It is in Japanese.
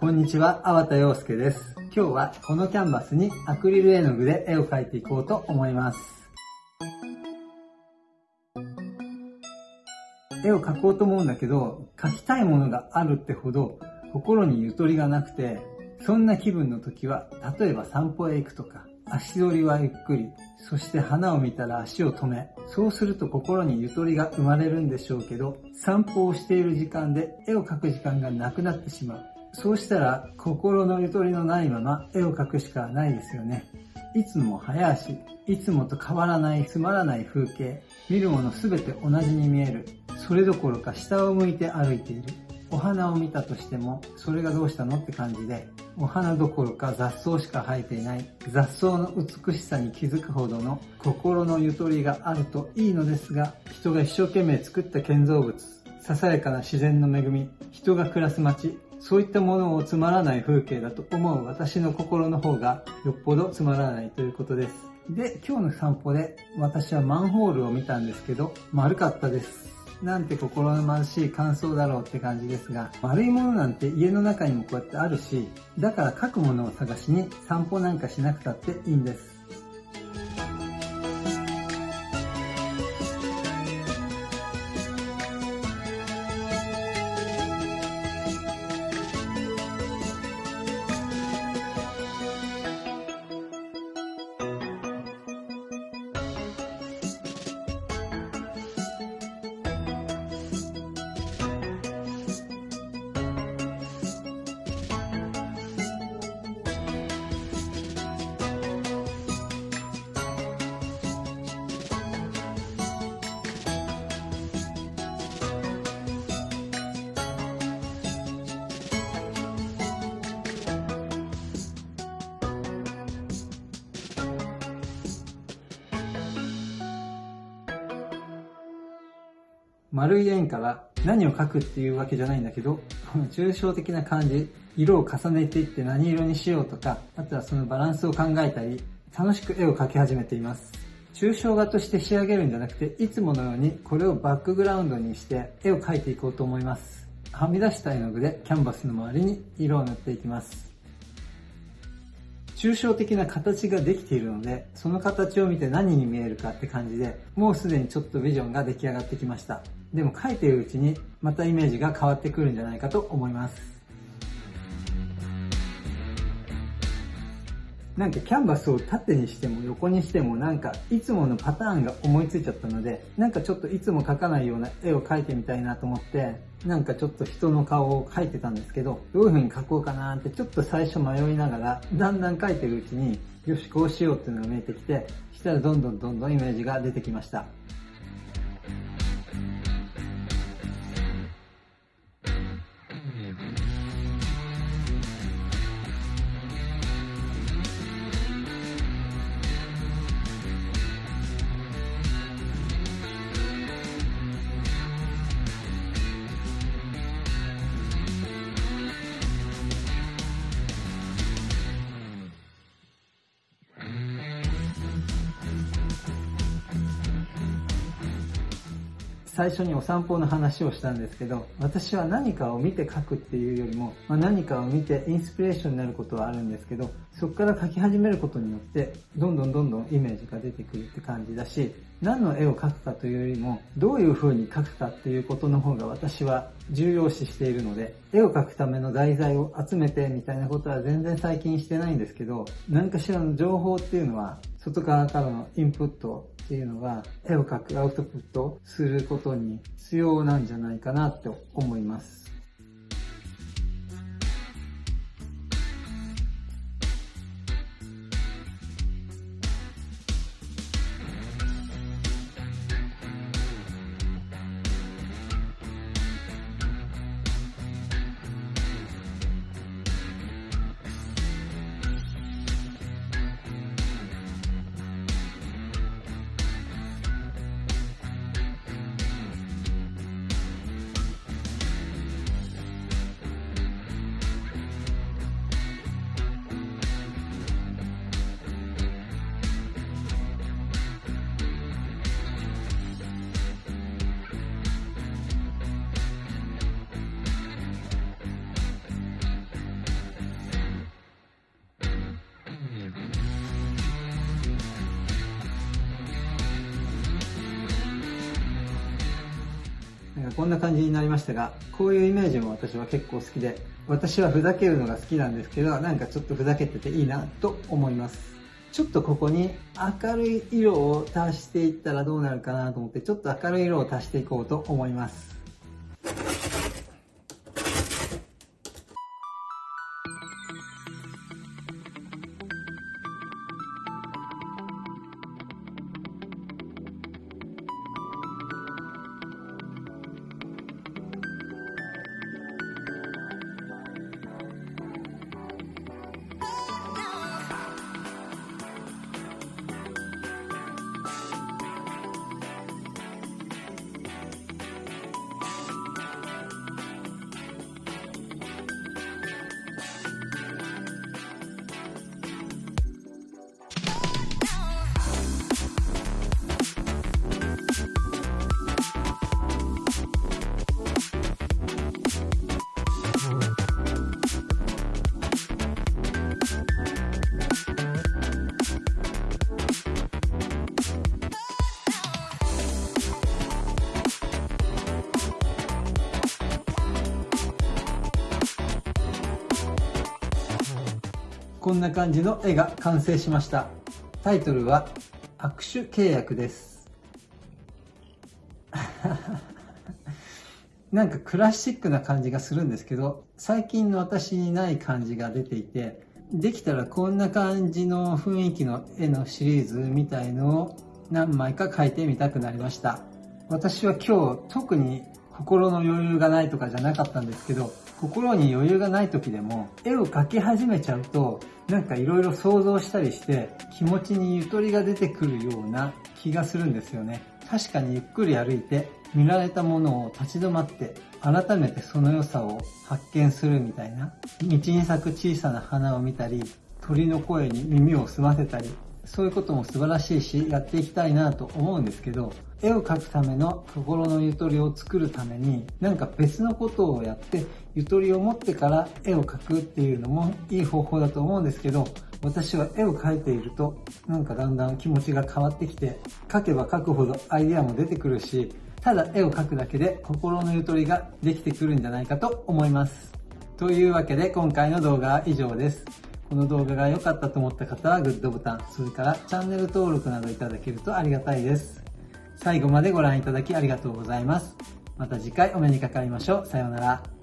こんにちは、粟田洋介です。今日はこのキャンバスにアクリル絵の具で絵を描いていこうと思います。絵を描こうと思うんだけど、描きたいものがあるってほど心にゆとりがなくて、そんな気分の時は、例えば散歩へ行くとか、足取りはゆっくり、そして花を見たら足を止め、そうすると心にゆとりが生まれるんでしょうけど、散歩をしている時間で絵を描く時間がなくなってしまう。そうしたら心のゆとりのないまま絵を描くしかないですよね。いつも早足、いつもと変わらないつまらない風景、見るものすべて同じに見える。それどころか下を向いて歩いている。お花を見たとしても、それがどうしたのって感じで、お花どころか雑草しか生えていない雑草の美しさに気づくほどの心のゆとりがあるといいのですが、人が一生懸命作った建造物、ささやかな自然の恵み、人が暮らす街、そういったものをつまらない風景だと思う私の心の方がよっぽどつまらないということです。で、今日の散歩で私はマンホールを見たんですけど、丸かったです。なんて心の貧しい感想だろうって感じですが、悪いものなんて家の中にもこうやってあるし、だから書くものを探しに散歩なんかしなくたっていいんです。丸い円から何を描くっていうわけじゃないんだけど、この抽象的な感じ、色を重ねていって何色にしようとか、あとはそのバランスを考えたり、楽しく絵を描き始めています。抽象画として仕上げるんじゃなくて、いつものようにこれをバックグラウンドにして絵を描いていこうと思います。はみ出した絵の具でキャンバスの周りに色を塗っていきます。抽象的な形ができているので、その形を見て何に見えるかって感じで、もうすでにちょっとビジョンが出来上がってきました。でも書いてるうちにまたイメージが変わってくるんじゃないかと思います。なんかキャンバスを縦にしても横にしてもなんかいつものパターンが思いついちゃったのでなんかちょっといつも描かないような絵を描いてみたいなと思ってなんかちょっと人の顔を描いてたんですけどどういう風に描こうかなってちょっと最初迷いながらだんだん描いてるうちによしこうしようっていうのが見えてきてしたらどんどんどんどんイメージが出てきました。最初にお散歩の話をしたんですけど、私は何かを見て書くっていうよりも、まあ、何かを見てインスピレーションになることはあるんですけど、そこから書き始めることによって、どんどんどんどんイメージが出てくるって感じだし、何の絵を描くかというよりも、どういう風に描くかっていうことの方が私は重要視しているので、絵を描くための題材を集めてみたいなことは全然最近してないんですけど、何かしらの情報っていうのは、外側からのインプットっていうのが絵を描くアウトプットすることに必要なんじゃないかなと思います。こんな感じになりましたが、こういうイメージも私は結構好きで、私はふざけるのが好きなんですけど、なんかちょっとふざけてていいなと思います。ちょっとここに明るい色を足していったらどうなるかなと思って、ちょっと明るい色を足していこうと思います。こんな感じの絵が完成しました。タイトルは握手契約です。なんかクラシックな感じがするんですけど、最近の私にない感じが出ていて、できたらこんな感じの雰囲気の絵のシリーズみたいのを何枚か描いてみたくなりました。私は今日特に心の余裕がないとかじゃなかったんですけど、心に余裕がない時でも、絵を描き始めちゃうと、なんか色々想像したりして、気持ちにゆとりが出てくるような気がするんですよね。確かにゆっくり歩いて、見られたものを立ち止まって、改めてその良さを発見するみたいな。道に咲く小さな花を見たり、鳥の声に耳を澄ませたり、そういうことも素晴らしいし、やっていきたいなと思うんですけど、絵を描くための心のゆとりを作るために、なんか別のことをやって、ゆとりを持ってから絵を描くっていうのもいい方法だと思うんですけど、私は絵を描いていると、なんかだんだん気持ちが変わってきて、描けば描くほどアイデアも出てくるし、ただ絵を描くだけで心のゆとりができてくるんじゃないかと思います。というわけで今回の動画は以上です。この動画が良かったと思った方はグッドボタン、それからチャンネル登録などいただけるとありがたいです。最後までご覧いただきありがとうございます。また次回お目にかかりましょう。さようなら。